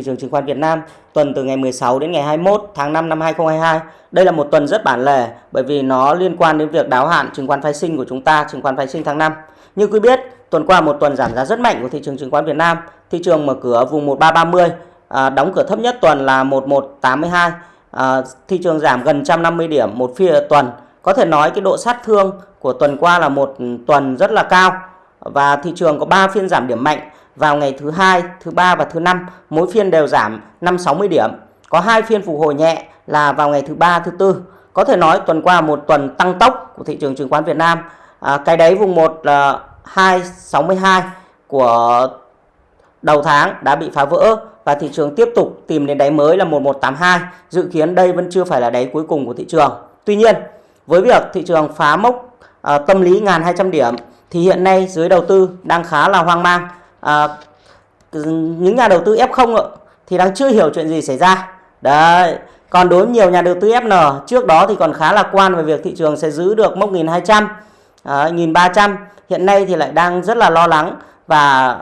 thị trường chứng khoán Việt Nam tuần từ ngày 16 đến ngày 21 tháng 5 năm 2022. Đây là một tuần rất bản lề bởi vì nó liên quan đến việc đáo hạn chứng khoán phái sinh của chúng ta, chứng khoán phái sinh tháng 5. Như quý biết, tuần qua một tuần giảm giá rất mạnh của thị trường chứng khoán Việt Nam. Thị trường mở cửa vùng 1330, à, đóng cửa thấp nhất tuần là 1182. À, thị trường giảm gần 150 điểm một phiên tuần. Có thể nói cái độ sát thương của tuần qua là một tuần rất là cao và thị trường có 3 phiên giảm điểm mạnh vào ngày thứ hai, thứ ba và thứ năm, mỗi phiên đều giảm 5-60 điểm. Có hai phiên phục hồi nhẹ là vào ngày thứ ba, thứ tư. Có thể nói tuần qua một tuần tăng tốc của thị trường chứng khoán Việt Nam. À, cái đáy vùng 1 là 262 của đầu tháng đã bị phá vỡ và thị trường tiếp tục tìm đến đáy mới là 1182. Dự kiến đây vẫn chưa phải là đáy cuối cùng của thị trường. Tuy nhiên, với việc thị trường phá mốc à, tâm lý 1.200 điểm thì hiện nay giới đầu tư đang khá là hoang mang à, những nhà đầu tư F0 thì đang chưa hiểu chuyện gì xảy ra. Đấy còn đối với nhiều nhà đầu tư FN trước đó thì còn khá lạc quan về việc thị trường sẽ giữ được mốc 1200 à, 1300 hiện nay thì lại đang rất là lo lắng và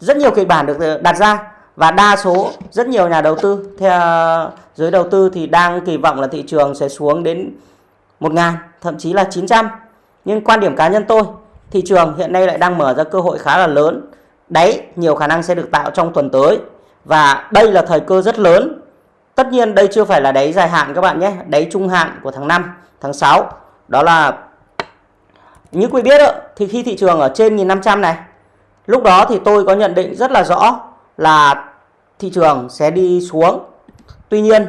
rất nhiều kịch bản được ờ, đặt ra. Và đa số rất nhiều nhà đầu tư theo giới đầu tư thì đang kỳ vọng là thị trường sẽ xuống đến 1.000 thậm chí là 900 nhưng quan điểm cá nhân tôi thị trường hiện nay lại đang mở ra cơ hội khá là lớn đáy nhiều khả năng sẽ được tạo trong tuần tới. Và đây là thời cơ rất lớn. Tất nhiên đây chưa phải là đáy dài hạn các bạn nhé đáy trung hạn của tháng 5 tháng 6 đó là như quý biết đó, thì khi thị trường ở trên 1500 này lúc đó thì tôi có nhận định rất là rõ là thị trường sẽ đi xuống. Tuy nhiên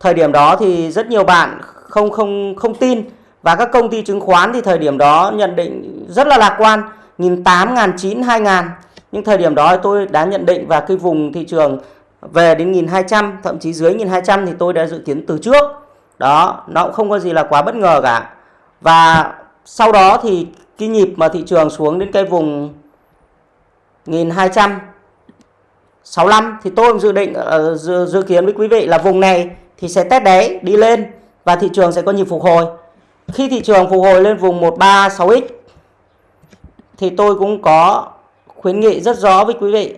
thời điểm đó thì rất nhiều bạn không không không tin. Và các công ty chứng khoán thì thời điểm đó nhận định rất là lạc quan. 1.800, 900, 2.000 nhưng thời điểm đó tôi đã nhận định và cái vùng thị trường về đến 1.200 thậm chí dưới 1.200 thì tôi đã dự kiến từ trước. Đó nó cũng không có gì là quá bất ngờ cả. Và sau đó thì cái nhịp mà thị trường xuống đến cái vùng 1265 thì tôi dự định uh, dự, dự kiến với quý vị là vùng này thì sẽ test đáy đi lên và thị trường sẽ có nhịp phục hồi. Khi thị trường phục hồi lên vùng 136x thì tôi cũng có khuyến nghị rất rõ với quý vị.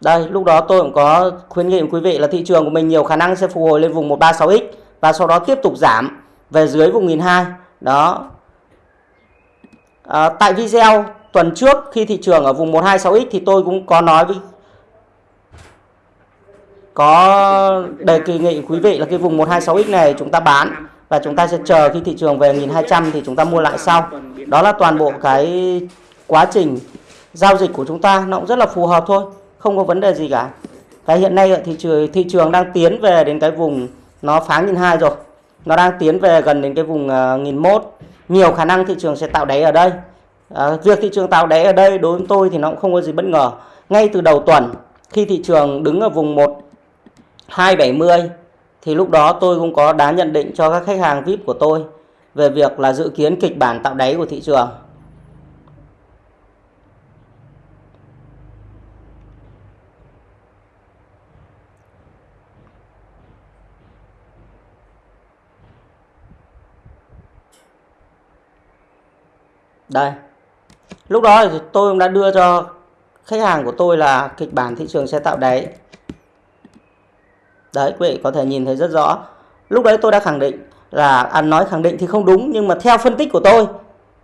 Đây, lúc đó tôi cũng có khuyến nghị với quý vị là thị trường của mình nhiều khả năng sẽ phục hồi lên vùng 136x và sau đó tiếp tục giảm về dưới vùng 1002. Đó. À, tại video tuần trước khi thị trường ở vùng 126x thì tôi cũng có nói với có đề kỳ nghị quý vị là cái vùng 126x này chúng ta bán và chúng ta sẽ chờ khi thị trường về 1200 thì chúng ta mua lại sau. Đó là toàn bộ cái quá trình giao dịch của chúng ta nó cũng rất là phù hợp thôi, không có vấn đề gì cả. Cái hiện nay thị trường thị trường đang tiến về đến cái vùng nó phá 1200 rồi. Nó đang tiến về gần đến cái vùng ờ, uh, 1001. Nhiều khả năng thị trường sẽ tạo đáy ở đây. À, việc thị trường tạo đáy ở đây đối với tôi thì nó cũng không có gì bất ngờ. Ngay từ đầu tuần khi thị trường đứng ở vùng 1270 thì lúc đó tôi cũng có đã nhận định cho các khách hàng VIP của tôi về việc là dự kiến kịch bản tạo đáy của thị trường. Đây. Lúc đó thì tôi cũng đã đưa cho khách hàng của tôi là kịch bản thị trường sẽ tạo đáy Đấy quý vị có thể nhìn thấy rất rõ. Lúc đấy tôi đã khẳng định là ăn nói khẳng định thì không đúng nhưng mà theo phân tích của tôi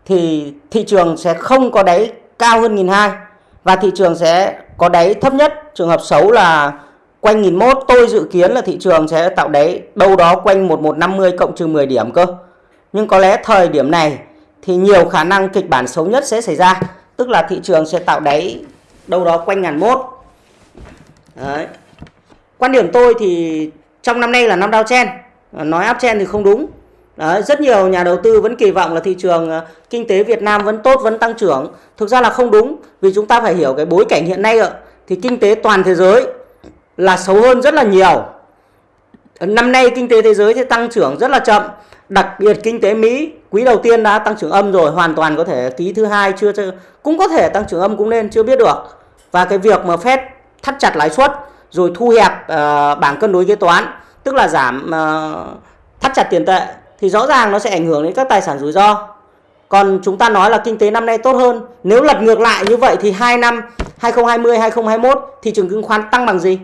thì thị trường sẽ không có đáy cao hơn 1002 và thị trường sẽ có đáy thấp nhất. Trường hợp xấu là quanh 1001 tôi dự kiến là thị trường sẽ tạo đáy đâu đó quanh 1150 cộng trừ 10 điểm cơ. Nhưng có lẽ thời điểm này thì nhiều khả năng kịch bản xấu nhất sẽ xảy ra, tức là thị trường sẽ tạo đáy đâu đó quanh 1001. Đấy. Quan điểm tôi thì trong năm nay là năm downtrend, ờ, nói uptrend thì không đúng. Đấy, rất nhiều nhà đầu tư vẫn kỳ vọng là thị trường ờ, kinh tế Việt Nam vẫn tốt, vẫn tăng trưởng. Thực ra là không đúng, vì chúng ta phải hiểu cái bối cảnh hiện nay ạ. Thì kinh tế toàn thế giới là xấu hơn rất là nhiều. Năm nay kinh tế thế giới thì tăng trưởng rất là chậm. Đặc biệt kinh tế Mỹ quý đầu tiên đã tăng trưởng âm rồi, hoàn toàn có thể ký thứ hai chưa cũng có thể tăng trưởng âm cũng nên chưa biết được. Và cái việc mà Fed thắt chặt lãi suất rồi thu hẹp uh, bảng cân đối kế toán tức là giảm uh, thắt chặt tiền tệ thì rõ ràng nó sẽ ảnh hưởng đến các tài sản rủi ro Còn chúng ta nói là kinh tế năm nay tốt hơn. Nếu lật ngược lại như vậy thì 2 năm 2020 2021 thị trường chứng khoán tăng bằng gì?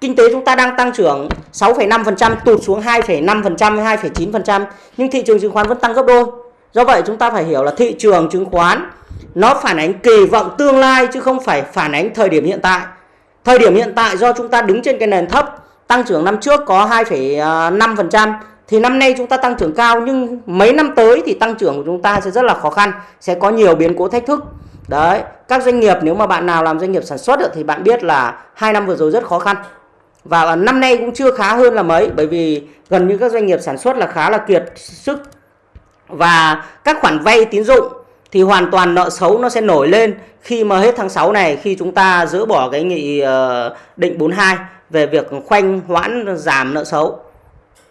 Kinh tế chúng ta đang tăng trưởng 6,5% tụt xuống 2,5% 2,9% nhưng thị trường chứng khoán vẫn tăng gấp đôi. Do vậy chúng ta phải hiểu là thị trường chứng khoán nó phản ánh kỳ vọng tương lai chứ không phải phản ánh thời điểm hiện tại. Thời điểm hiện tại do chúng ta đứng trên cái nền thấp, tăng trưởng năm trước có 2,5% à, thì năm nay chúng ta tăng trưởng cao nhưng mấy năm tới thì tăng trưởng của chúng ta sẽ rất là khó khăn, sẽ có nhiều biến cố thách thức. Đấy, các doanh nghiệp nếu mà bạn nào làm doanh nghiệp sản xuất thì bạn biết là hai năm vừa rồi rất khó khăn. Và năm nay cũng chưa khá hơn là mấy bởi vì gần như các doanh nghiệp sản xuất là khá là kiệt sức. Và các khoản vay tín dụng thì hoàn toàn nợ xấu nó sẽ nổi lên khi mà hết tháng 6 này, khi chúng ta dỡ bỏ cái nghị ờ, định 42 về việc khoanh hoãn giảm nợ xấu.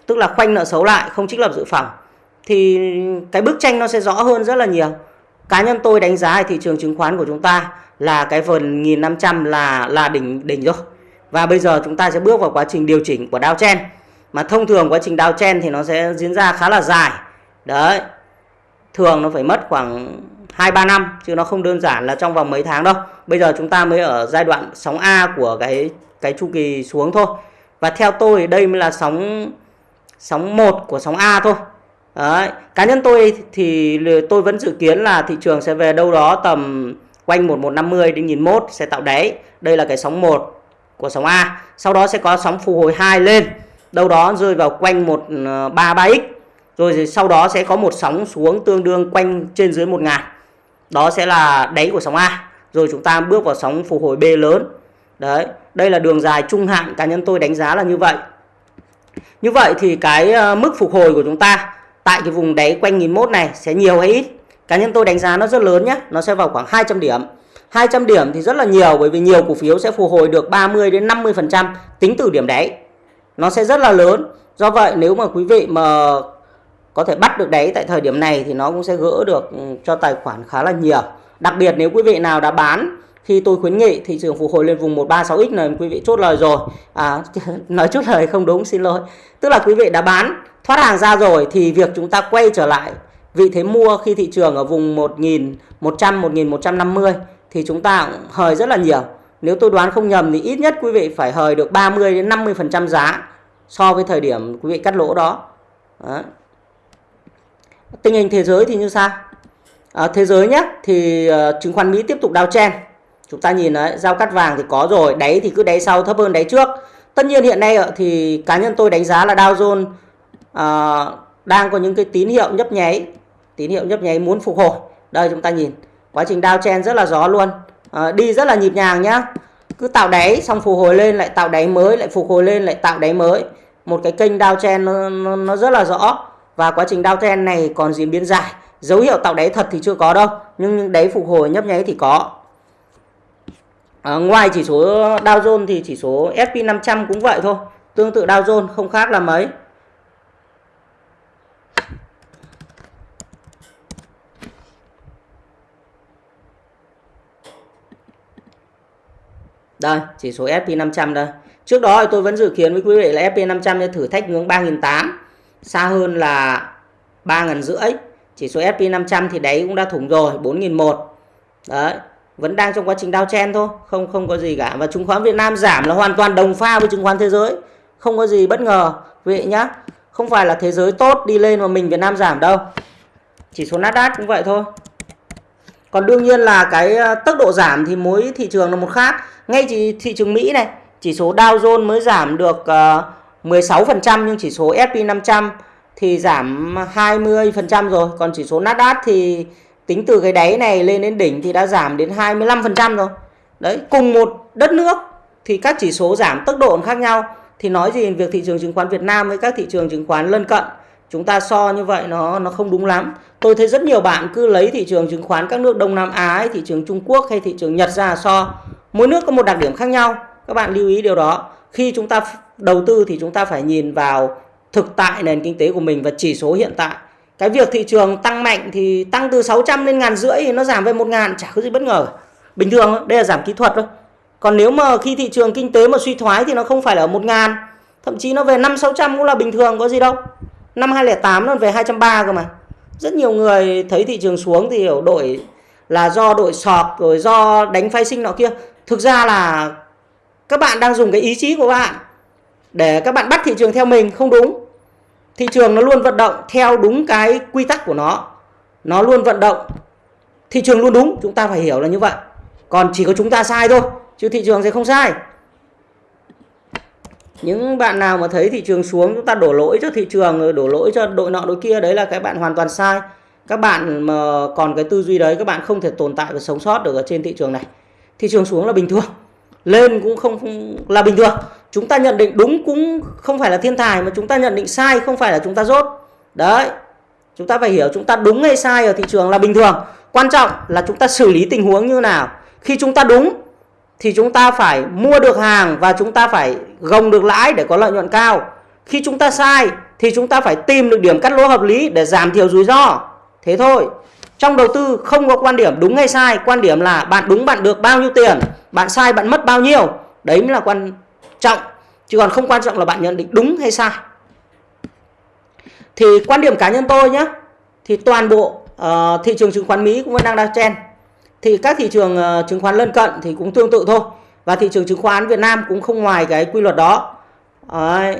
Tức là khoanh nợ xấu lại, không trích lập dự phòng thì cái bức tranh nó sẽ rõ hơn rất là nhiều. Cá nhân tôi đánh giá thị trường chứng khoán của chúng ta là cái phần 1500 là là đỉnh đỉnh rồi. Và bây giờ chúng ta sẽ bước vào quá trình điều chỉnh của downtrend. Mà thông thường quá trình downtrend thì nó sẽ diễn ra khá là dài. Đấy. Thường nó phải mất khoảng 2-3 năm, chứ nó không đơn giản là trong vòng mấy tháng đâu. Bây giờ chúng ta mới ở giai đoạn sóng A của cái cái chu kỳ xuống thôi. Và theo tôi đây mới là sóng sóng 1 của sóng A thôi. Đấy. Cá nhân tôi thì tôi vẫn dự kiến là thị trường sẽ về đâu đó tầm quanh 1150 đến 1001 sẽ tạo đáy. Đây là cái sóng 1 của sóng A. Sau đó sẽ có sóng phục hồi 2 lên. Đâu đó rơi vào quanh 133x. Rồi sau đó sẽ có một sóng xuống tương đương quanh trên dưới 1000. Đó sẽ là đáy của sóng A. Rồi chúng ta bước vào sóng phục hồi B lớn. Đấy, đây là đường dài trung hạn cá nhân tôi đánh giá là như vậy. Như vậy thì cái ờ, mức phục hồi của chúng ta tại cái vùng đáy quanh 1001 này sẽ nhiều hay ít? Cá nhân tôi đánh giá nó rất lớn nhé, nó sẽ vào khoảng 200 điểm. 200 điểm thì rất là nhiều bởi vì nhiều cổ phiếu sẽ phục hồi được 30 đến 50% tính từ điểm đáy. Nó sẽ rất là lớn. Do vậy nếu mà quý vị mà có thể bắt được đáy tại thời điểm này thì nó cũng sẽ gỡ được ừ, cho tài khoản khá là nhiều. Đặc biệt nếu quý vị nào đã bán, khi tôi khuyến nghị thị trường phục hồi lên vùng 136x này, quý vị chốt lời rồi. À nói chốt lời không đúng, xin lỗi. Tức là quý vị đã bán, thoát hàng ra rồi thì việc chúng ta quay trở lại vị thế mua khi thị trường ở vùng 1100 1150 thì chúng ta cũng hời rất là nhiều. Nếu tôi đoán không nhầm thì ít nhất quý vị phải hời được 30 đến 50% giá so với thời điểm quý vị cắt lỗ đó. đó. Tình hình thế giới thì như sao? À, thế giới nhé thì uh, chứng khoán Mỹ tiếp tục đào chen. Chúng ta nhìn đấy, giao cắt vàng thì có rồi, đáy thì cứ đáy sau thấp hơn đáy trước. Tất nhiên hiện nay thì cá nhân tôi đánh giá là Dow Jones uh, đang có những cái tín hiệu nhấp nháy, tín hiệu nhấp nháy muốn phục hồi. Đây chúng ta nhìn quá trình đao chen rất là gió luôn uh, đi rất là nhịp nhàng nhá cứ tạo đáy xong phục hồi lên lại tạo đáy mới lại phục hồi lên lại tạo đáy mới một cái kênh đao chen nó, nó, nó rất là rõ và quá trình downtrend này còn diễn biến dài. Dấu hiệu tạo đáy thật thì chưa có đâu nhưng những đáy phục hồi nhấp nháy thì có. À, ngoài chỉ số Dow Jones thì chỉ số S&P 500 cũng vậy thôi tương tự Dow Jones không khác là mấy. Đây, chỉ số S&P 500 đây. Trước đó thì tôi vẫn dự kiến với quý vị là S&P 500 sẽ thử thách ngưỡng 3.800, xa hơn là 3 ngàn rưỡi. Chỉ số S&P 500 thì đấy cũng đã thủng rồi, 4.001. Đấy, vẫn đang trong quá trình downtrend thôi, không không có gì cả. Và chứng khoán Việt Nam giảm là hoàn toàn đồng pha với chứng khoán thế giới. Không có gì bất ngờ quý vị nhá. Không phải là thế giới tốt đi lên mà mình Việt Nam giảm đâu. Chỉ số Nasdaq cũng vậy thôi. Còn đương nhiên là cái ờ, tốc độ giảm thì mỗi thị trường là một khác. Ngay chỉ thị trường Mỹ này, chỉ số Dow Jones mới giảm được uh, 16% nhưng chỉ số S&P 500 thì giảm 20% rồi. Còn chỉ số Nasdaq thì tính từ cái đáy này lên đến đỉnh thì đã giảm đến 25% rồi. Đấy, cùng một đất nước thì các chỉ số giảm tốc độ khác nhau. Thì nói gì việc thị trường chứng khoán Việt Nam với các thị trường chứng khoán lân cận chúng ta so như vậy nó nó không đúng lắm. Tôi thấy rất nhiều bạn cứ lấy thị trường chứng khoán các nước Đông Nam Á thị trường Trung Quốc hay thị trường Nhật ra so. Mỗi nước có một đặc điểm khác nhau. Các bạn lưu ý điều đó khi chúng ta đầu tư thì chúng ta phải nhìn vào thực tại nền kinh tế của mình và chỉ số hiện tại. Cái việc thị trường tăng mạnh thì tăng từ 600 lên ngàn rưỡi thì nó giảm về một ngàn, chả có gì bất ngờ. Bình thường, đây là giảm kỹ thuật thôi. Còn nếu mà khi thị trường kinh tế mà suy thoái thì nó không phải là ở một ngàn, thậm chí nó về năm sáu trăm cũng là bình thường, có gì đâu. Năm 2008 nó về 230 cơ mà. Rất nhiều người thấy thị trường xuống thì hiểu đội là do đội sọt, rồi do đánh phái sinh nọ kia. Thực ra là các bạn đang dùng cái ý chí của bạn để các bạn bắt thị trường theo mình, không đúng. Thị trường nó luôn vận động theo đúng cái quy tắc của nó. Nó luôn vận động. Thị trường luôn đúng, chúng ta phải hiểu là như vậy. Còn chỉ có chúng ta sai thôi, chứ thị trường sẽ không sai. Những bạn nào mà thấy thị trường xuống, chúng ta đổ lỗi cho thị trường đổ lỗi cho đội nọ, đội kia, đấy là cái bạn hoàn toàn sai. Các bạn mà còn cái tư duy đấy, các bạn không thể tồn tại và sống sót được ở trên thị trường này. Thị trường xuống là bình thường lên cũng không, không là bình thường chúng ta nhận định đúng cũng không phải là thiên tài mà chúng ta nhận định sai không phải là chúng ta dốt. đấy chúng ta phải hiểu chúng ta đúng hay sai ở thị trường là bình thường quan trọng là chúng ta xử lý tình huống như nào khi chúng ta đúng thì chúng ta phải mua được hàng và chúng ta phải gồng được lãi để có lợi nhuận cao khi chúng ta sai thì chúng ta phải tìm được điểm cắt lỗ hợp lý để giảm thiểu rủi ro thế thôi trong đầu tư không có quan điểm đúng hay sai quan điểm là bạn đúng bạn được bao nhiêu tiền bạn sai bạn mất bao nhiêu. Đấy mới là quan trọng chứ còn không quan trọng là bạn nhận định đúng hay sai. Thì quan điểm cá nhân tôi nhé thì toàn bộ uh, thị trường chứng khoán Mỹ cũng vẫn đang đang chen thì các thị trường uh, chứng khoán lân cận thì cũng tương tự thôi và thị trường chứng khoán Việt Nam cũng không ngoài cái quy luật đó. Đấy.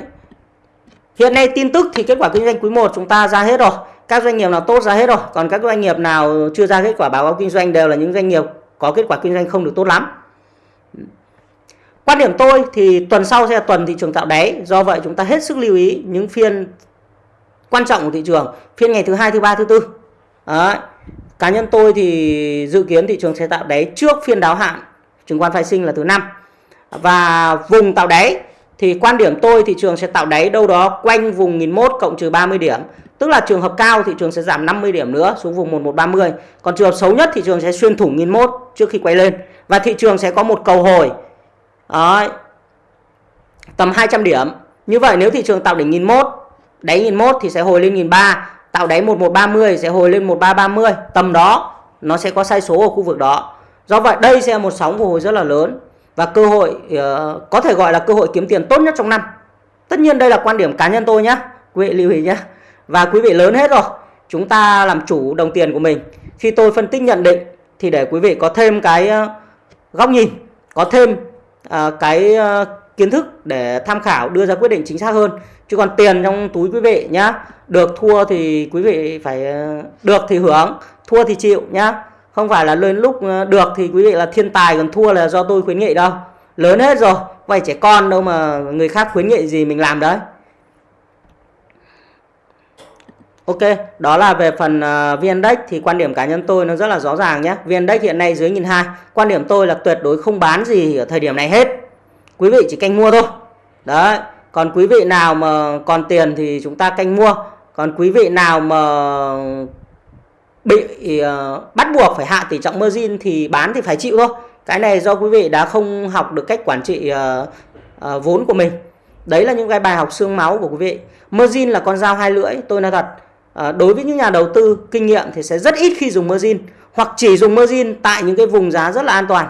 hiện nay tin tức thì kết quả kinh doanh quý 1 chúng ta ra hết rồi các doanh nghiệp nào tốt ra hết rồi, còn các doanh nghiệp nào chưa ra kết quả báo cáo kinh doanh đều là những doanh nghiệp có kết quả kinh doanh không được tốt lắm quan điểm tôi thì tuần sau sẽ là tuần thị trường tạo đáy, do vậy chúng ta hết sức lưu ý những phiên quan trọng của thị trường, phiên ngày thứ hai, thứ ba, thứ tư Đấy. cá nhân tôi thì dự kiến thị trường sẽ tạo đáy trước phiên đáo hạn chứng khoán phái sinh là thứ năm và vùng tạo đáy thì quan điểm tôi thị trường sẽ tạo đáy đâu đó quanh vùng 1001 cộng trừ 30 điểm Tức là trường hợp cao thị trường sẽ giảm 50 điểm nữa xuống vùng 1130. Còn trường hợp xấu nhất thị trường sẽ xuyên thủng 1001 trước khi quay lên. Và thị trường sẽ có một cầu hồi Đấy. tầm 200 điểm. Như vậy nếu thị trường tạo đỉnh 1001, đáy 1001 thì sẽ hồi lên 1003, tạo đáy 1130 sẽ hồi lên 1330. Tầm đó nó sẽ có sai số ở khu vực đó. Do vậy đây sẽ là một sóng hồi rất là lớn và cơ hội uh, có thể gọi là cơ hội kiếm tiền tốt nhất trong năm. Tất nhiên đây là quan điểm cá nhân tôi nhé. Quý vị lưu ý nhé và quý vị lớn hết rồi chúng ta làm chủ đồng tiền của mình khi tôi phân tích nhận định thì để quý vị có thêm cái ờ, góc nhìn có thêm uh, cái uh, kiến thức để tham khảo đưa ra quyết định chính xác hơn chứ còn tiền trong túi quý vị nhá được thua thì quý vị phải được thì hưởng thua thì chịu nhá không phải là lên lúc ờ, được thì quý vị là thiên tài còn thua là do tôi khuyến nghị đâu lớn hết rồi vậy trẻ con đâu mà người khác khuyến nghị gì mình làm đấy Ok, đó là về phần uh, ờ, thì quan điểm cá nhân tôi nó rất là rõ ràng nhé. VN-Index hiện nay dưới 1.200. Quan điểm tôi là tuyệt đối không bán gì ở thời điểm này hết. Quý vị chỉ canh mua thôi. Đấy. Còn quý vị nào mà còn tiền thì chúng ta canh mua. Còn quý vị nào mà bị uh, bắt buộc phải hạ tỷ trọng margin thì bán thì phải chịu thôi. Cái này do quý vị đã không học được cách quản trị uh, uh, vốn của mình. Đấy là những cái bài học xương máu của quý vị. Margin là con dao hai lưỡi, tôi nói thật uh, đối với những nhà đầu tư kinh nghiệm thì sẽ rất ít khi dùng margin hoặc chỉ dùng margin tại những cái vùng giá rất là an toàn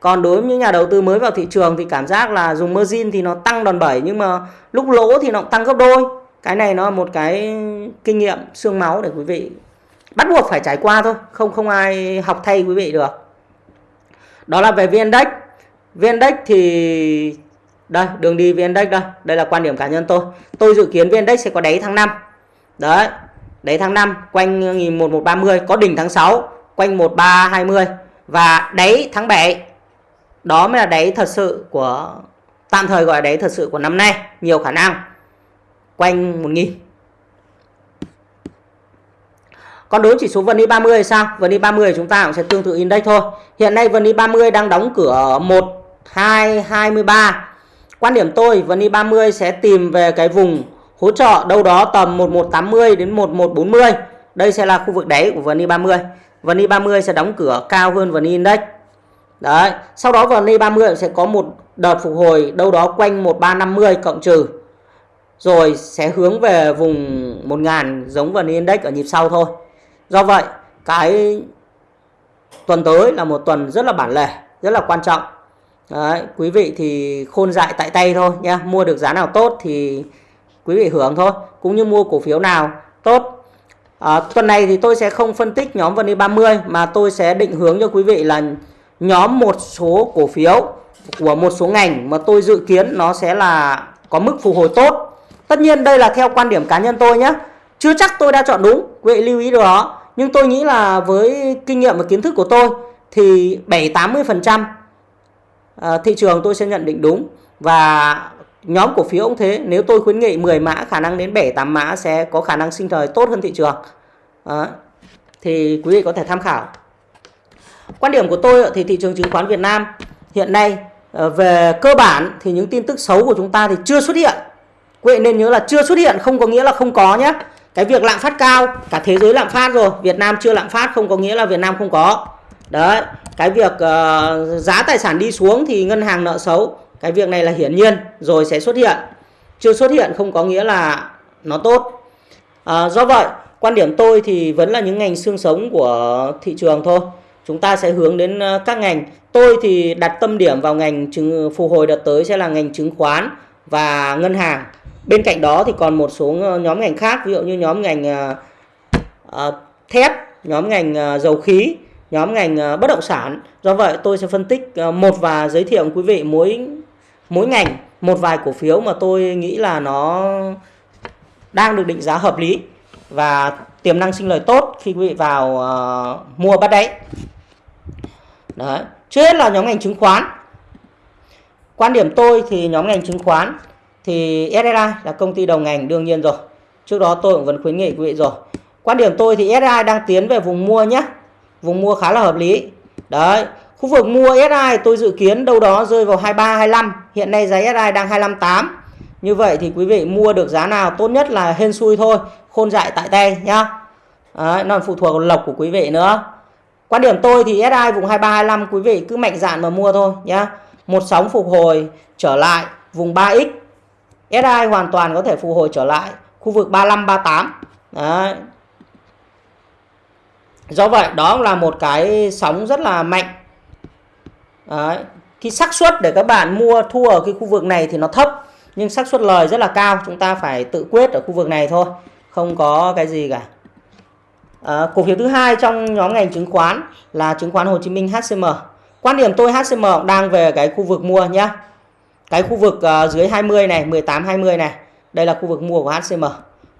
còn đối với những nhà đầu tư mới vào thị trường thì cảm giác là dùng margin thì nó tăng đòn bẩy nhưng mà lúc lỗ thì nó tăng gấp đôi cái này nó là một cái kinh nghiệm xương máu để quý vị bắt buộc phải trải qua thôi, không không ai học thay quý vị được. Đó là về VN-Index VN-Index thì, đây, đường đi VN-Index đây đây là quan điểm cá nhân tôi. Tôi dự kiến VN-Index sẽ có đáy tháng 5 đấy, Đáy tháng 5 quanh 1130 có đỉnh tháng 6 quanh 1320 và đáy tháng 7 đó mới là đáy thật sự của, tạm thời gọi là đáy thật sự của năm nay, nhiều khả năng. Quanh 1000 còn đối với chỉ số VN 30 thì sao? VN 30 chúng ta cũng sẽ tương tự index thôi. Hiện nay VN 30 đang đóng cửa 1223. Quan điểm tôi, VN 30 sẽ tìm về cái vùng hỗ trợ đâu đó tầm 1180 đến 1140 đây sẽ là khu vực đáy của VN 30 VN 30 sẽ đóng cửa cao hơn VN Index đấy, sau đó VN 30 sẽ có một đợt phục hồi đâu đó quanh 1350 cộng trừ rồi sẽ hướng về vùng 1000 giống VN Index ở nhịp sau thôi do vậy cái tuần tới là một tuần rất là bản lề rất là quan trọng Đấy, quý vị thì khôn dại tại tay thôi nha mua được giá nào tốt thì quý vị hưởng thôi cũng như mua cổ phiếu nào tốt À, tuần này thì tôi sẽ không phân tích nhóm VN e 30 mà tôi sẽ định hướng cho quý vị là nhóm một số cổ phiếu của một số ngành mà tôi dự kiến nó sẽ là có mức phục hồi tốt. Tất nhiên đây là theo quan điểm cá nhân tôi nhé. Chưa chắc tôi đã chọn đúng, quý vị lưu ý điều đó. Nhưng tôi nghĩ là với kinh nghiệm và kiến thức của tôi thì 7-80% ờ, thị trường tôi sẽ nhận định đúng. Và nhóm cổ phiếu cũng thế, nếu tôi khuyến nghị 10 mã khả năng đến 7-8 mã sẽ có khả năng sinh thời tốt hơn thị trường. Đó. Thì quý vị có thể tham khảo. Quan điểm của tôi thì thị trường chứng khoán Việt Nam hiện nay ờ, về cơ bản thì những tin tức xấu của chúng ta thì chưa xuất hiện. Quý vị nên nhớ là chưa xuất hiện không có nghĩa là không có nhé. Cái việc lạm phát cao, cả thế giới lạm phát rồi, Việt Nam chưa lạm phát không có nghĩa là Việt Nam không có. Đấy, cái việc uh, giá tài sản đi xuống thì ngân hàng nợ xấu, cái việc này là hiển nhiên rồi sẽ xuất hiện. Chưa xuất hiện không có nghĩa là nó tốt. À, do vậy, quan điểm tôi thì vẫn là những ngành xương sống của thị trường thôi chúng ta sẽ hướng đến ờ, các ngành tôi thì đặt tâm điểm vào ngành chứng phục hồi đợt tới sẽ là ngành chứng khoán và ngân hàng bên cạnh đó thì còn một số nhóm ngành khác ví dụ như nhóm ngành uh, thép nhóm ngành uh, dầu khí nhóm ngành uh, bất động sản do vậy tôi sẽ phân tích uh, một và giới thiệu quý vị mỗi mỗi ngành một vài cổ phiếu mà tôi nghĩ là nó đang được định giá hợp lý và tiềm năng sinh lời tốt khi quý vị vào uh, mua bắt đáy Đấy. Trước hết là nhóm ngành chứng khoán. Quan điểm tôi thì nhóm ngành chứng khoán thì SSI là công ty đầu ngành đương nhiên rồi. Trước đó tôi cũng vẫn khuyến nghị quý vị rồi. Quan điểm tôi thì SSI đang tiến về vùng mua nhé. Vùng mua khá là hợp lý. Đấy. Khu vực mua SI tôi dự kiến đâu đó rơi vào 23 25. Hiện nay giá SI đang 258. Như vậy thì quý vị mua được giá nào tốt nhất là hên xui thôi, khôn dại tại tay nhá. Đấy, nó phụ thuộc vào lộc của quý vị nữa. Quan điểm tôi thì SI vùng 2325 quý vị cứ mạnh dạn mà mua thôi nhá. Một sóng phục hồi trở lại vùng 3x. SI hoàn toàn có thể phục hồi trở lại khu vực 35 38. Đấy. Do vậy đó là một cái sóng rất là mạnh. Đấy. Cái xác suất để các bạn mua thua ở cái khu vực này thì nó thấp nhưng xác suất lời rất là cao, chúng ta phải tự quyết ở khu vực này thôi, không có cái gì cả. À, cổ phiếu thứ hai trong nhóm ngành chứng khoán là chứng khoán Hồ Chí Minh HCM. Quan điểm tôi HCM đang về cái khu vực mua nhé. Cái khu vực uh, dưới 20 này, 18 20 này. Đây là khu vực mua của HCM.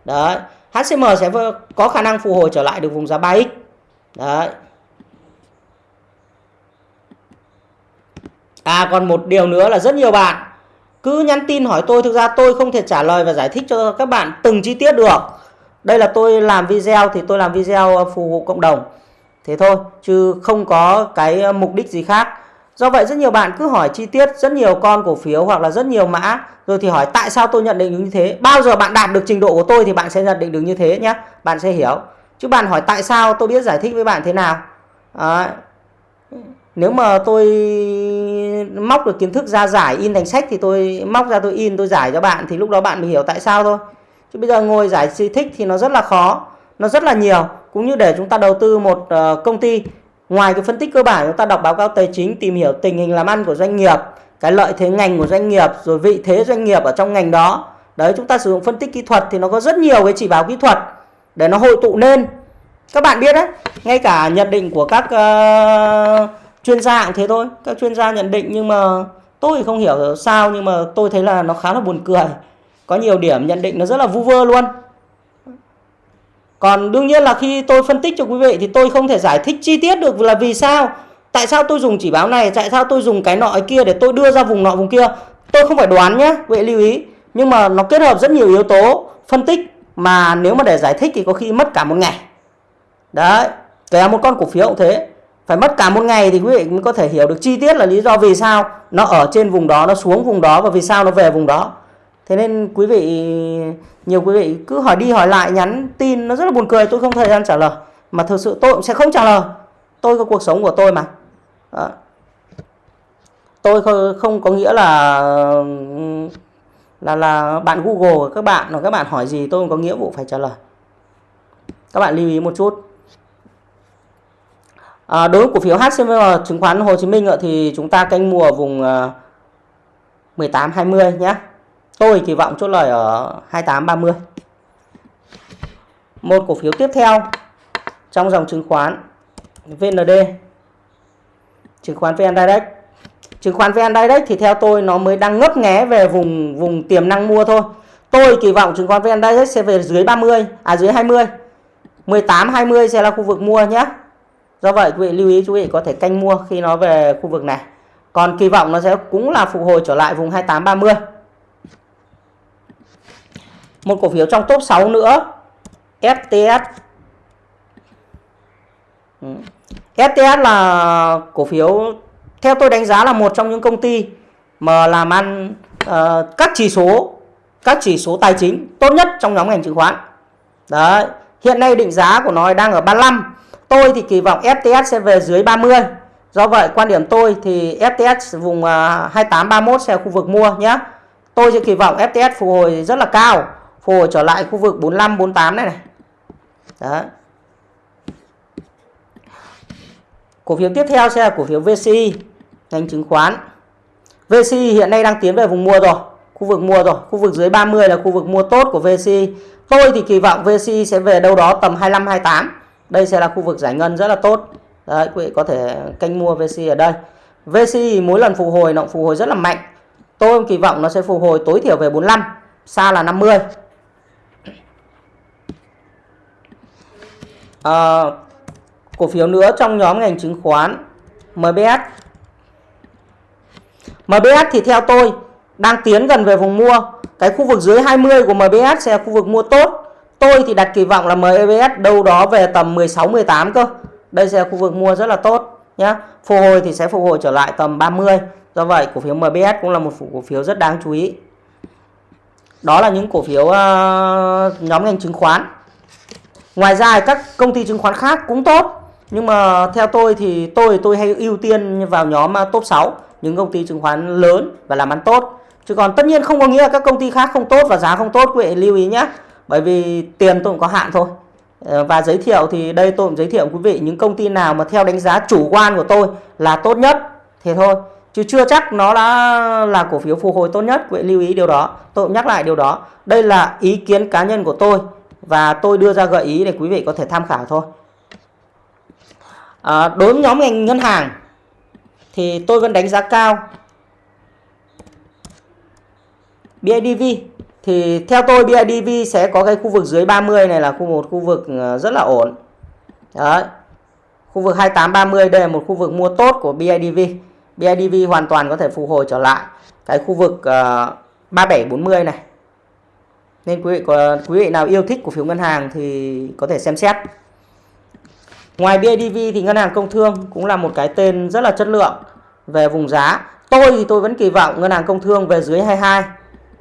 Đấy. HCM sẽ có khả năng phục hồi trở lại được vùng giá 3x. Đấy. À còn một điều nữa là rất nhiều bạn cứ nhắn tin hỏi tôi thực ra tôi không thể trả lời và giải thích cho các bạn từng chi tiết được đây là tôi làm video thì tôi làm video phục vụ cộng đồng thế thôi chứ không có cái à, mục đích gì khác do vậy rất nhiều bạn cứ hỏi chi tiết rất nhiều con cổ phiếu hoặc là rất nhiều mã rồi thì hỏi tại sao tôi nhận định như thế. Bao giờ bạn đạt được trình độ của tôi thì bạn sẽ nhận định được như thế nhé bạn sẽ hiểu. Chứ bạn hỏi tại sao tôi biết giải thích với bạn thế nào. À, nếu mà tôi móc được kiến thức ra giải in thành sách thì tôi móc ra tôi in tôi giải cho bạn thì lúc đó bạn mới hiểu tại sao thôi. Chứ bây giờ ngồi giải thích thì nó rất là khó nó rất là nhiều. Cũng như để chúng ta đầu tư một ờ, công ty ngoài cái phân tích cơ bản chúng ta đọc báo cáo tài chính tìm hiểu tình hình làm ăn của doanh nghiệp cái lợi thế ngành của doanh nghiệp rồi vị thế doanh nghiệp ở trong ngành đó. Đấy chúng ta sử dụng phân tích kỹ thuật thì nó có rất nhiều cái chỉ báo kỹ thuật để nó hội tụ nên các bạn biết đấy ngay cả nhận định của các uh, chuyên gia cũng thế thôi. Các chuyên gia nhận định nhưng mà tôi không hiểu sao nhưng mà tôi thấy là nó khá là buồn cười. Có nhiều điểm nhận định nó rất là vu vơ luôn còn đương nhiên là khi tôi phân tích cho quý vị thì tôi không thể giải thích chi tiết được là vì sao. Tại sao tôi dùng chỉ báo này? Tại sao tôi dùng cái nọ cái kia để tôi đưa ra vùng nọ vùng kia? Tôi không phải đoán nhé quý vị lưu ý. Nhưng mà nó kết hợp rất nhiều yếu tố phân tích mà nếu mà để giải thích thì có khi mất cả một ngày. Đấy, kể một con cổ phiếu cũng thế. Phải mất cả một ngày thì quý vị mới có thể hiểu được chi tiết là lý do vì sao nó ở trên vùng đó, nó xuống vùng đó và vì sao nó về vùng đó. Thế nên quý vị nhiều quý vị cứ hỏi đi hỏi lại nhắn tin nó rất là buồn cười tôi không thời gian trả lời. Mà thực sự tôi cũng sẽ không trả lời. Tôi có cuộc sống của tôi mà. Đó. tôi không có nghĩa là là là bạn Google các bạn hoặc các bạn hỏi gì tôi không có nghĩa vụ phải trả lời. Các bạn lưu ý một chút. À, đối với cổ phiếu HCM chứng khoán Hồ Chí Minh thì chúng ta canh mua ở vùng 18 20 nhé Tôi kỳ vọng chốt lời ở 28 30 một cổ phiếu tiếp theo trong dòng chứng khoán VND chứng khoán VN Direct. Chứng khoán VN Direct thì theo tôi nó mới đang ngấp nghé về vùng vùng tiềm năng mua thôi. Tôi kỳ vọng chứng khoán VN Direct sẽ về dưới 30 à dưới 20 18 20 sẽ là khu vực mua nhé. Do vậy, quý vị lưu ý chú ý có thể canh mua khi nó về khu vực này. Còn kỳ vọng nó sẽ cũng là phục hồi trở lại vùng 28 30 một cổ phiếu trong top 6 nữa FTS ừ. FTS là cổ phiếu theo tôi đánh giá là một trong những công ty mà làm ăn uh, các chỉ số các chỉ số tài chính tốt nhất trong nhóm ngành chứng khoán. Đấy, hiện nay định giá của nó đang ở 35. Tôi thì kỳ vọng FTS sẽ về dưới 30. Do vậy quan điểm tôi thì FTS vùng uh, 28 31 sẽ khu vực mua nhé. Tôi sẽ kỳ vọng FTS phục hồi rất là cao, hồi trở lại khu vực 45 48 này này. đó Cổ phiếu tiếp theo sẽ là cổ phiếu VCI, ngành chứng khoán. VCI hiện nay đang tiến về vùng mua rồi, khu vực mua rồi, khu vực dưới 30 là khu vực mua tốt của VCI. Tôi thì kỳ vọng VCI sẽ về đâu đó tầm 25 28. Đây sẽ là khu vực giải ngân rất là tốt. Đấy, quý vị có thể canh mua VCI ở đây. VCI mỗi lần phục hồi nó phục hồi rất là mạnh. Tôi kỳ vọng nó sẽ phục hồi tối thiểu về 45, xa là 50. À, cổ phiếu nữa trong nhóm ngành chứng khoán MBS MBS thì theo tôi đang tiến gần về vùng mua. Cái khu vực dưới 20 của MBS sẽ là khu vực mua tốt. Tôi thì đặt kỳ vọng là MBS đâu đó về tầm 16 18 cơ. Đây sẽ là khu vực mua rất là tốt nhé phục hồi thì sẽ phục hồi trở lại tầm 30 do vậy cổ phiếu MBS cũng là một cổ phiếu rất đáng chú ý. Đó là những cổ phiếu uh, nhóm ngành chứng khoán ngoài ra các công ty chứng khoán khác cũng tốt. Nhưng mà theo tôi thì tôi tôi hay ưu tiên vào nhóm à, top 6 những công ty chứng khoán lớn và làm ăn tốt. Chứ còn tất nhiên không có nghĩa là các công ty khác không tốt và giá không tốt, quý vị lưu ý nhé. Bởi vì tiền tôi cũng có hạn thôi. Ờ, và giới thiệu thì đây tôi cũng giới thiệu quý vị những công ty nào mà theo đánh giá chủ quan của tôi là tốt nhất. Thì thôi. Chứ chưa chắc nó đã là cổ phiếu phục hồi tốt nhất, quý vị lưu ý điều đó. Tôi cũng nhắc lại điều đó. Đây là ý kiến cá nhân của tôi và tôi đưa ra gợi ý để quý vị có thể tham khảo thôi. À, đối với nhóm ngành ngân hàng thì tôi vẫn đánh giá cao. BIDV thì theo tôi BIDV sẽ có cái khu vực dưới 30 này là khu một khu vực à, rất là ổn. Đấy. Khu vực 28 30 đây là một khu vực mua tốt của BIDV BIDV hoàn toàn có thể phục hồi trở lại. Cái khu vực à, uh, 3740 này nên quý vị có quý vị nào yêu thích cổ phiếu ngân hàng thì có thể xem xét Ngoài BIDV thì ngân hàng công thương cũng là một cái tên rất là chất lượng về vùng giá. Tôi thì tôi vẫn kỳ vọng ngân hàng công thương về dưới 22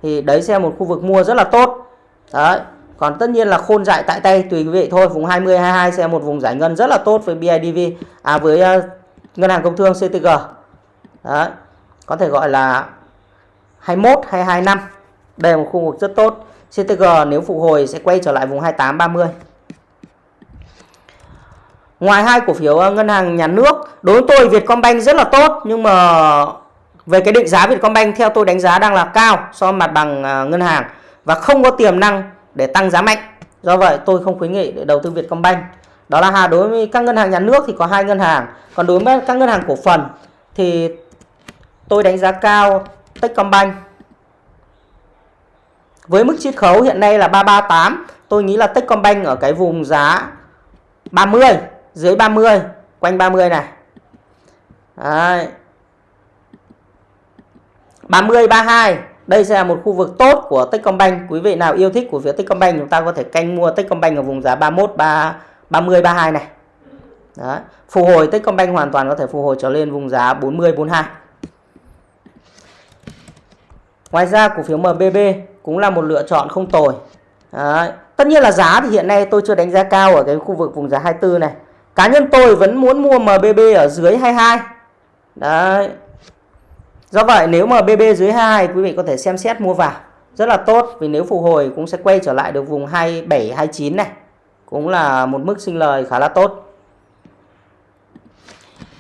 thì đấy sẽ là một khu vực mua rất là tốt. Đấy. Còn tất nhiên là khôn dại tại tay tùy quý vị thôi, vùng 20 22 sẽ là một vùng giải ngân rất là tốt với BIDV à với uh, ngân hàng công thương CTG. Đấy. Có thể gọi là 21 22 năm. Đây là một khu vực rất tốt. CTG nếu phục hồi sẽ quay trở lại vùng 28 30. Ngoài hai cổ phiếu ờ, ngân hàng nhà nước, đối với tôi Vietcombank rất là tốt nhưng mà về cái định giá Vietcombank theo tôi đánh giá đang là cao so với mặt bằng ờ, ngân hàng và không có tiềm năng để tăng giá mạnh. Do vậy tôi không khuyến nghị để đầu tư Vietcombank. Đó là hà đối với các ngân hàng nhà nước thì có hai ngân hàng, còn đối với các ngân hàng cổ phần thì tôi đánh giá cao Techcombank. Với mức chiết khấu hiện nay là 338, tôi nghĩ là Techcombank ở cái vùng giá 30 dưới 30 quanh 30 này Đấy. 30 32 đây sẽ là một khu vực tốt của Techcombank quý vị nào yêu thích của phía Techcombank chúng ta có thể canh mua Techcombank ở vùng giá 31 3 30 32 này Đấy. Phục hồi Techcombank hoàn toàn có thể phục hồi trở lên vùng giá 40 42 Ngoài ra cổ phiếu MBB cũng là một lựa chọn không tồi Đấy. Tất nhiên là giá thì hiện nay tôi chưa đánh giá cao ở cái khu vực vùng giá 24 này Cá nhân tôi vẫn muốn mua MBB ở dưới 22. Đấy. Do vậy nếu MBB dưới 22 quý vị có thể xem xét mua vào. Rất là tốt, vì nếu phục hồi cũng sẽ quay trở lại được vùng 27 29 này. Cũng là một mức sinh lời khá là tốt.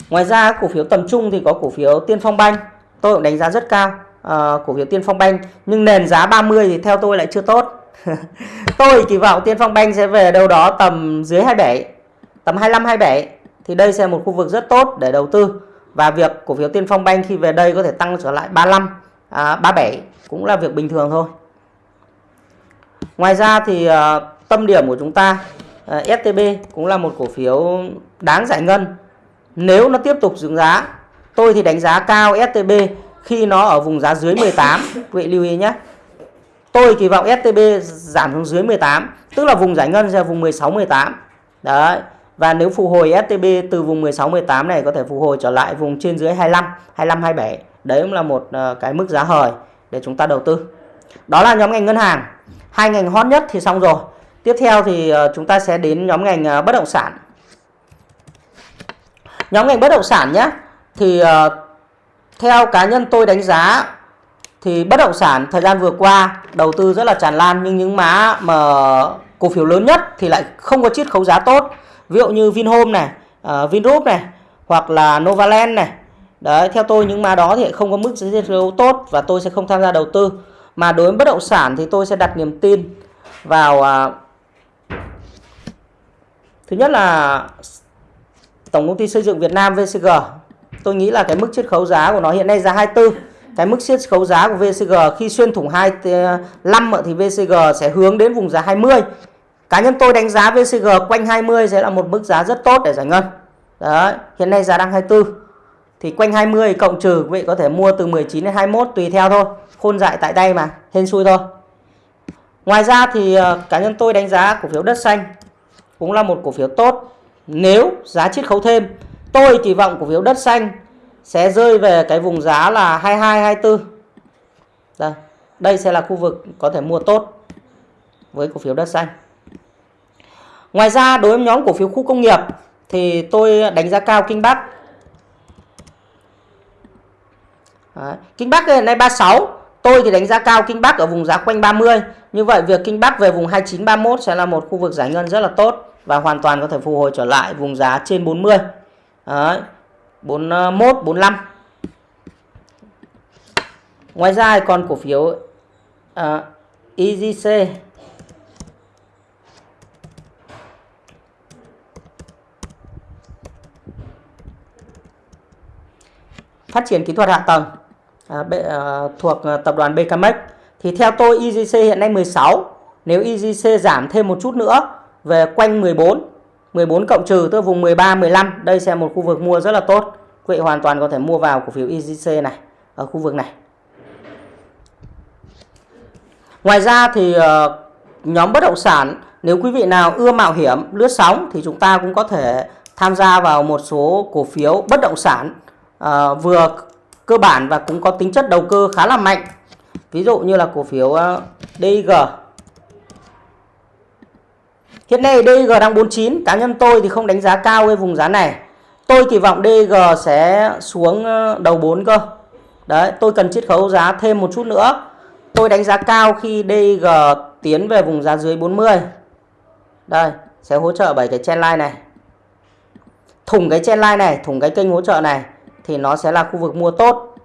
Ngoài ra cổ phiếu tầm trung thì có cổ phiếu Tiên Phong Banh. Tôi cũng đánh giá rất cao Ờ, cổ phiếu Tiên Phong Banh. Nhưng nền giá 30 thì theo tôi lại chưa tốt. tôi kỳ vọng Tiên Phong Bank sẽ về đâu đó tầm dưới 27 tầm 25 27 thì đây sẽ là một khu vực rất tốt để đầu tư. Và việc cổ phiếu Tiên Phong Bank khi về đây có thể tăng trở lại 35 à, 37 cũng là việc bình thường thôi. Ngoài ra thì uh, tâm điểm của chúng ta ờ, uh, à, STB cũng là một cổ phiếu đáng giải ngân. Nếu nó tiếp tục dựng giá tôi thì đánh giá cao STB khi nó ở vùng giá dưới 18 quý vị lưu ý nhé. Tôi kỳ vọng STB giảm xuống dưới 18 tức là vùng giải ngân sẽ vùng 16 18 đấy, và nếu phục hồi STB từ vùng 16 18 này có thể phục hồi trở lại vùng trên dưới 25 25 27 đấy cũng là một ờ, cái mức giá hời để chúng ta đầu tư. Đó là nhóm ngành ngân hàng. Hai ngành hot nhất thì xong rồi. Tiếp theo thì ờ, chúng ta sẽ đến nhóm ngành ờ, bất động sản. Nhóm ngành bất động sản nhé, thì theo cá nhân tôi đánh giá thì bất động sản thời gian vừa qua đầu tư rất là tràn lan nhưng những mã mà cổ phiếu lớn nhất thì lại không có chiết khấu giá tốt. Ví dụ như Vinhome này uh, Vingroup này hoặc là Novaland này. Đấy theo tôi những mã đó thì không có mức chiết khấu tốt và tôi sẽ không tham gia đầu tư. Mà đối với bất động sản thì tôi sẽ đặt niềm tin vào uh, thứ nhất là tổng công ty xây dựng Việt Nam VCG tôi nghĩ là cái mức chiết khấu giá của nó hiện nay giá 24 cái mức siết khấu giá của VCG khi xuyên thủng 25 thì VCG sẽ hướng đến vùng giá 20 cá nhân tôi đánh giá VCG quanh 20 sẽ là một mức giá rất tốt để giải ngân. Đấy, hiện nay giá đang 24 thì quanh 20 cộng trừ, quý vị có thể mua từ 19 đến 21 tùy theo thôi. Khôn dại tại đây mà, hên xui thôi. Ngoài ra thì ờ, cá nhân tôi đánh giá cổ phiếu đất xanh cũng là một cổ phiếu tốt. Nếu giá chiết khấu thêm tôi kỳ vọng cổ phiếu đất xanh sẽ rơi về cái vùng giá là 22 24. Đây, đây sẽ là khu vực có thể mua tốt với cổ phiếu đất xanh. Ngoài ra đối với nhóm cổ phiếu khu công nghiệp thì tôi đánh giá cao Kinh Bắc. Đấy. Kinh Bắc hiện nay 36, tôi thì đánh giá cao Kinh Bắc ở vùng giá quanh 30. Như vậy việc Kinh Bắc về vùng 29 31 sẽ là một khu vực giải ngân rất là tốt và hoàn toàn có thể phục hồi trở lại vùng giá trên 40. Đấy. 41 45 ờ, Ngoài ra còn cổ phiếu ờ, à, EGC phát triển kỹ thuật hạ tầng à, b, à, thuộc tập đoàn BKMX thì theo tôi EGC hiện nay 16 nếu EGC giảm thêm một chút nữa về quanh 14 14 cộng trừ tức vùng 13 15 đây sẽ một khu vực mua rất là tốt. Quý vị hoàn toàn có thể mua vào cổ phiếu EGC này ở khu vực này. Ngoài ra thì uh, nhóm bất động sản nếu quý vị nào ưa mạo hiểm lướt sóng thì chúng ta cũng có thể tham gia vào một số cổ phiếu bất động sản uh, vừa cơ bản và cũng có tính chất đầu cơ khá là mạnh. Ví dụ như là cổ phiếu ờ, uh, DIG Hiện nay DG đang 49, cá nhân tôi thì không đánh giá cao cái vùng giá này. Tôi kỳ vọng DG sẽ xuống ờ, đầu 4 cơ. Đấy, tôi cần chiết khấu giá thêm một chút nữa. Tôi đánh giá cao khi DG tiến về vùng giá dưới 40. Đây, sẽ hỗ trợ bởi cái chen line này. Thủng cái chen line này, thủng cái kênh hỗ trợ này thì nó sẽ là khu vực mua tốt.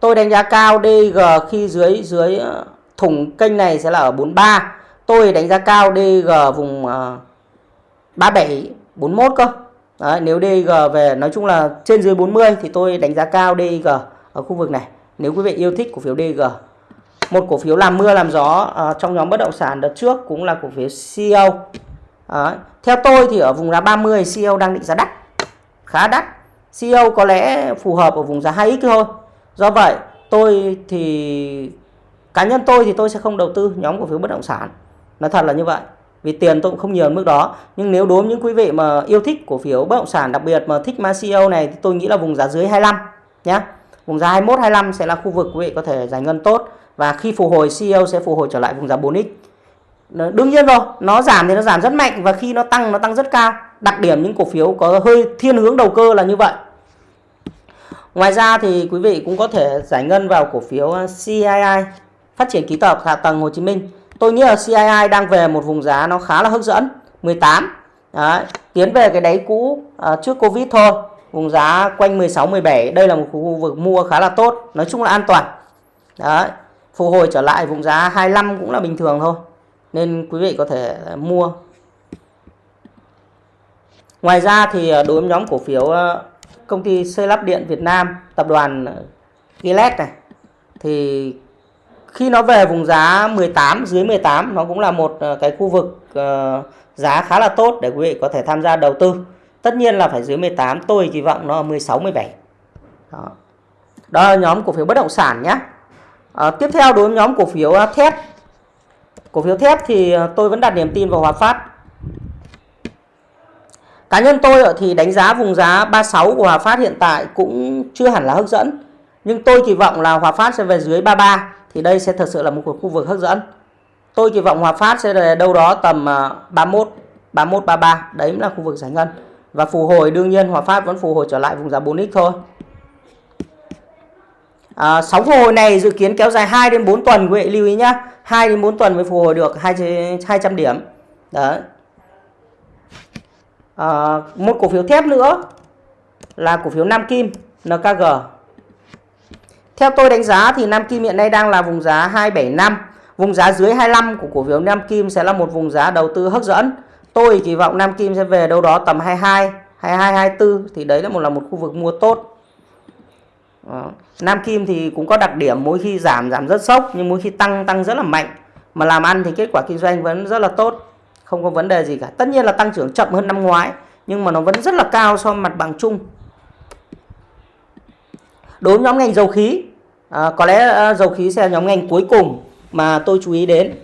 Tôi đánh giá cao DG khi dưới dưới ờ, thủng kênh này sẽ là ở 43 tôi đánh giá cao DG vùng uh, 37 41 cơ. Đấy, nếu DG về nói chung là trên dưới 40 thì tôi đánh giá cao DG ở khu vực này. Nếu quý vị yêu thích cổ phiếu DG một cổ phiếu làm mưa làm gió uh, trong nhóm bất động sản đợt trước cũng là cổ phiếu CEO Đấy. theo tôi thì ở vùng giá 30 CEO đang định giá đắt khá đắt. CEO có lẽ phù hợp ở vùng giá 2x thôi. Do vậy tôi thì cá nhân tôi thì tôi sẽ không đầu tư nhóm cổ phiếu bất động sản nói thật là như vậy. Vì tiền tôi cũng không nhiều mức đó. Nhưng nếu đối với những quý vị mà yêu thích cổ phiếu bất động sản, đặc biệt mà thích MACO này, thì tôi nghĩ là vùng giá dưới 25 nhé vùng giá 21 25 sẽ là khu vực quý vị có thể giải ngân tốt. Và khi phục hồi CEO sẽ phục hồi trở lại vùng giá 4x đương nhiên rồi, nó giảm thì nó giảm rất mạnh. Và khi nó tăng nó tăng rất cao. Đặc điểm những cổ phiếu có hơi thiên hướng đầu cơ là như vậy. Ngoài ra thì quý vị cũng có thể giải ngân vào cổ phiếu uh, CII phát triển ký tập hạ tầng Hồ Chí Minh tôi nghĩ là CII đang về một vùng giá nó khá là hấp dẫn 18 Đấy, tiến về cái đáy cũ à, trước Covid thôi vùng giá quanh 16 17 đây là một khu vực mua khá là tốt nói chung là an toàn Đấy. Phục hồi trở lại vùng giá 25 cũng là bình thường thôi. Nên quý vị có thể à, mua. Ngoài ra thì à, đối với nhóm cổ phiếu à, công ty xây lắp điện Việt Nam, tập đoàn Gillette này thì khi nó về vùng giá 18 dưới 18 nó cũng là một ờ, cái khu vực ờ, giá khá là tốt để quý vị có thể tham gia đầu tư. Tất nhiên là phải dưới 18, tôi kỳ vọng nó 16 17. Đó. Đó là nhóm cổ phiếu bất động sản nhé. À, tiếp theo đối với nhóm cổ phiếu thép. Cổ phiếu thép thì tôi vẫn đặt niềm tin vào Hòa Phát. Cá nhân tôi thì đánh giá vùng giá 36 của Hòa Phát hiện tại cũng chưa hẳn là hấp dẫn. Nhưng tôi kỳ vọng là Hòa Phát sẽ về dưới 33 thì đây sẽ thật sự là một khu vực hấp dẫn. Tôi kỳ vọng Hòa Phát sẽ là đâu đó tầm 31, 31, 33. Đấy là khu vực giải ngân. Và phù hồi đương nhiên Hòa Phát vẫn phù hồi trở lại vùng giá 4x thôi. À, sóng phục hồi này dự kiến kéo dài 2 đến 4 tuần quý vị lưu ý nhá. 2 đến 4 tuần mới phục hồi được 200 điểm. Đấy. À, một cổ phiếu thép nữa là cổ phiếu Nam Kim NKG. Theo tôi đánh giá thì Nam Kim hiện nay đang là vùng giá 275. Vùng giá dưới 25 của cổ phiếu Nam Kim sẽ là một vùng giá đầu tư hấp dẫn. Tôi kỳ vọng Nam Kim sẽ về đâu đó tầm 22, 22, 24 thì đấy là một là một khu vực mua tốt. Đó. Nam Kim thì cũng có đặc điểm mỗi khi giảm giảm rất sốc nhưng mỗi khi tăng tăng rất là mạnh. Mà làm ăn thì kết quả kinh doanh vẫn rất là tốt. Không có vấn đề gì cả. Tất nhiên là tăng trưởng chậm hơn năm ngoái nhưng mà nó vẫn rất là cao so với mặt bằng chung. Đối với nhóm ngành dầu khí, à, có lẽ à, dầu khí sẽ là nhóm ngành cuối cùng mà tôi chú ý đến.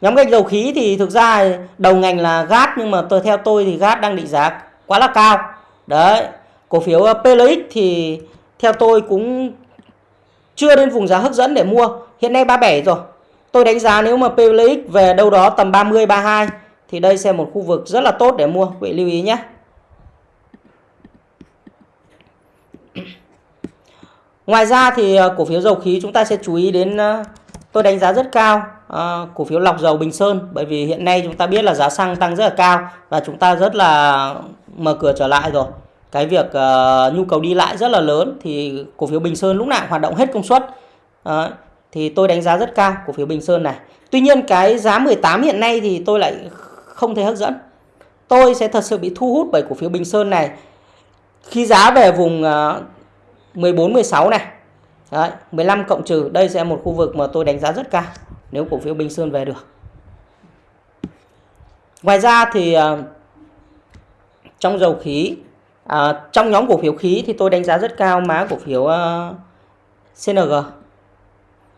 Nhóm ngành dầu khí thì thực ra đầu ngành là gas nhưng mà tôi theo tôi thì gas đang định giá quá là cao. Đấy, cổ phiếu à, PLX thì theo tôi cũng chưa đến vùng giá hấp dẫn để mua. Hiện nay 37 rồi. Tôi đánh giá nếu mà PLX về đâu đó tầm 30 32 thì đây sẽ một khu vực rất là tốt để mua. Quý vị lưu ý nhé. Ngoài ra thì ờ, cổ phiếu dầu khí chúng ta sẽ chú ý đến ờ, tôi đánh giá rất cao à, cổ phiếu lọc dầu Bình Sơn. Bởi vì hiện nay chúng ta biết là giá xăng tăng rất là cao và chúng ta rất là mở cửa trở lại rồi. Cái việc uh, nhu cầu đi lại rất là lớn thì cổ phiếu Bình Sơn lúc nào hoạt động hết công suất. Thì tôi đánh giá rất cao cổ phiếu Bình Sơn này. Tuy nhiên cái giá 18 hiện nay thì tôi lại không thấy hấp dẫn. Tôi sẽ thật sự bị thu hút bởi cổ phiếu Bình Sơn này. Khi giá về vùng uh, 14 16 này Đấy, 15 cộng trừ đây sẽ một khu vực mà tôi đánh giá rất cao nếu cổ phiếu Bình Sơn về được ngoài ra thì uh, trong dầu khí À, trong nhóm cổ phiếu khí thì tôi đánh giá rất cao mã cổ phiếu à, uh, CNG.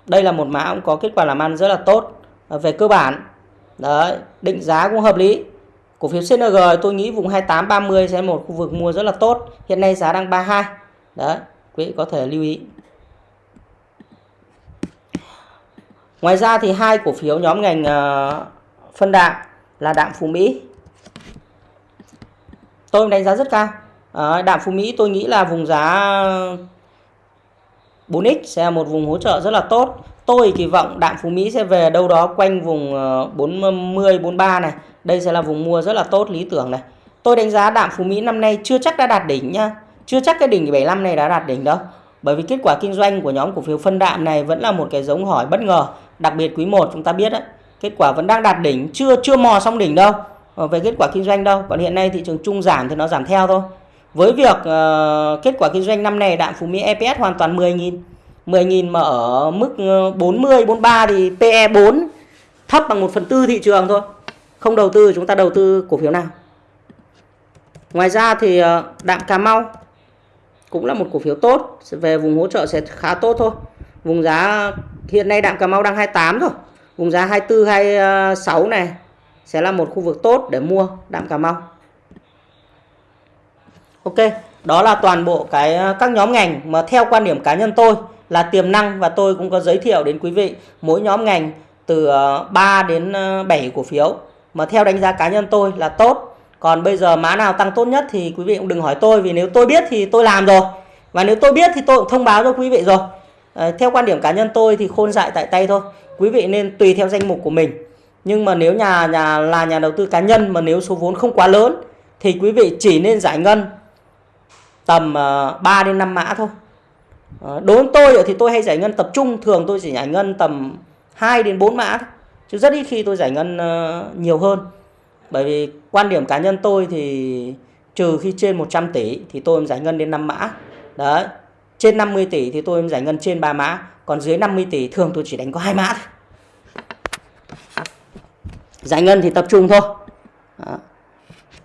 Đây là một mã cũng có kết quả làm ăn rất là tốt uh, về cơ bản. Đấy, định giá cũng hợp lý. Cổ phiếu CNG tôi nghĩ vùng 28 30 sẽ một khu vực mua rất là tốt. Hiện nay giá đang 32. Đấy, quý vị có thể lưu ý. Ngoài ra thì hai cổ phiếu nhóm ngành ờ, phân đạm là đạm Phú Mỹ. Tôi đánh giá rất cao ờ, đạm Phú Mỹ tôi nghĩ là vùng giá 4X sẽ là một vùng hỗ trợ rất là tốt. Tôi kỳ vọng đạm Phú Mỹ sẽ về đâu đó quanh vùng ờ, 40, 43 này. Đây sẽ là vùng mua rất là tốt lý tưởng này. Tôi đánh giá đạm Phú Mỹ năm nay chưa chắc đã đạt đỉnh nhá. Chưa chắc cái đỉnh 75 này đã đạt đỉnh đâu. Bởi vì kết quả kinh doanh của nhóm cổ phiếu phân đạm này vẫn là một cái giống hỏi bất ngờ. Đặc biệt quý 1 chúng ta biết đấy. Kết quả vẫn đang đạt đỉnh, chưa chưa mò xong đỉnh đâu. Ờ, về kết quả kinh doanh đâu. Còn hiện nay thị trường chung giảm thì nó giảm theo thôi. Với việc uh, kết quả kinh doanh năm này đạm Phú Mỹ EPS hoàn toàn 10.000 10.000 mà ở mức ờ, 40, 43 thì PE 4 thấp bằng 1 phần tư thị trường thôi. Không đầu tư chúng ta đầu tư cổ phiếu nào. Ngoài ra thì đạm Cà Mau cũng là một cổ phiếu tốt. Về vùng hỗ trợ sẽ khá tốt thôi. Vùng giá hiện nay đạm Cà Mau đang 28 rồi. Vùng giá 24, 26 này sẽ là một khu vực tốt để mua đạm Cà Mau. Ok, đó là toàn bộ cái các nhóm ngành mà theo quan điểm cá nhân tôi là tiềm năng và tôi cũng có giới thiệu đến quý vị mỗi nhóm ngành từ ờ, 3 đến ờ, 7 cổ phiếu mà theo đánh giá cá nhân tôi là tốt. Còn bây giờ mã nào tăng tốt nhất thì quý vị cũng đừng hỏi tôi vì nếu tôi biết thì tôi làm rồi. Và nếu tôi biết thì tôi cũng thông báo cho quý vị rồi. À, theo quan điểm cá nhân tôi thì khôn dại tại tay thôi. Quý vị nên tùy theo danh mục của mình. Nhưng mà nếu nhà nhà là nhà đầu tư cá nhân mà nếu số vốn không quá lớn thì quý vị chỉ nên giải ngân tầm ờ, 3 đến 5 mã thôi. Ờ, đối với tôi thì tôi hay giải ngân tập trung thường tôi chỉ giải ngân tầm 2 đến 4 mã chứ rất ít khi tôi giải ngân nhiều hơn bởi vì quan điểm cá nhân tôi thì trừ khi trên 100 tỷ thì tôi giải ngân đến 5 mã. Đấy trên 50 tỷ thì tôi giải ngân trên 3 mã. Còn dưới 50 tỷ thường tôi chỉ đánh có hai mã thôi. Giải ngân thì tập trung thôi. Đó,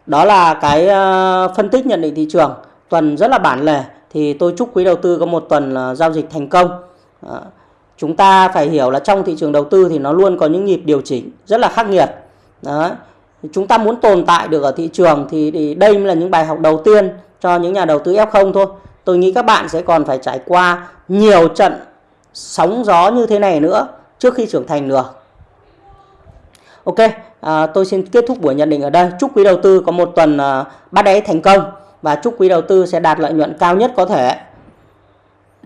đó là cái ờ, phân tích nhận định thị trường. Tuần rất là bản lề thì tôi chúc quý đầu tư có một tuần là giao dịch thành công. Đó. chúng ta phải hiểu là trong thị trường đầu tư thì nó luôn có những nhịp điều chỉnh rất là khắc nghiệt. Đó chúng ta muốn tồn tại được ở thị trường thì, thì đây là những bài học đầu tiên cho những nhà đầu tư F0 thôi tôi nghĩ các bạn sẽ còn phải trải qua nhiều trận sóng gió như thế này nữa trước khi trưởng thành được Ok, à, tôi xin kết thúc buổi nhận định ở đây. Chúc quý đầu tư có một tuần à, bắt đáy thành công và chúc quý đầu tư sẽ đạt lợi nhuận cao nhất có thể.